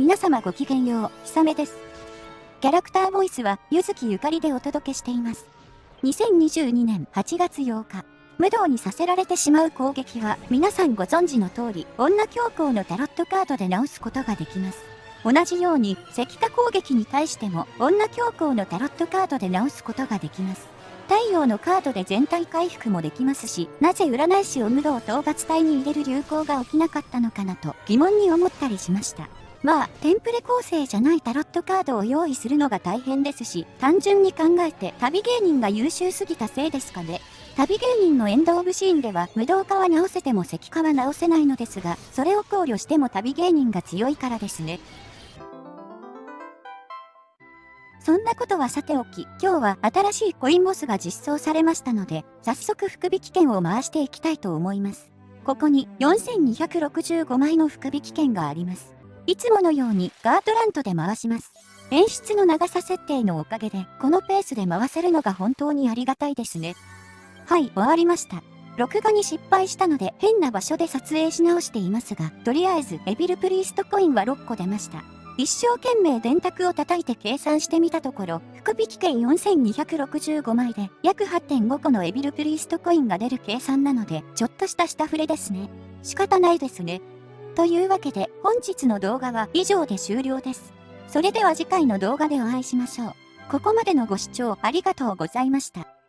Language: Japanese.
皆様ごきげんよう、ひさめです。キャラクターボイスは、ゆずきゆかりでお届けしています。2022年8月8日、無道にさせられてしまう攻撃は、皆さんご存知の通り、女教皇のタロットカードで直すことができます。同じように、石化攻撃に対しても、女教皇のタロットカードで直すことができます。太陽のカードで全体回復もできますし、なぜ占い師を無道討伐隊に入れる流行が起きなかったのかなと疑問に思ったりしました。まあ、テンプレ構成じゃないタロットカードを用意するのが大変ですし、単純に考えて旅芸人が優秀すぎたせいですかね。旅芸人のエンドオブシーンでは無道化は直せても石化は直せないのですが、それを考慮しても旅芸人が強いからですね。そんなことはさておき、今日は新しいコインボスが実装されましたので、早速福引券を回していきたいと思います。ここに4265枚の福引券があります。いつものようにガートラントで回します。演出の長さ設定のおかげで、このペースで回せるのが本当にありがたいですね。はい、終わりました。録画に失敗したので変な場所で撮影し直していますが、とりあえずエビルプリーストコインは6個出ました。一生懸命電卓を叩いて計算してみたところ、福引券4265枚で約8.5個のエビルプリーストコインが出る計算なので、ちょっとした下振れですね。仕方ないですね。というわけで、本日の動画は以上で終了です。それでは次回の動画でお会いしましょう。ここまでのご視聴ありがとうございました。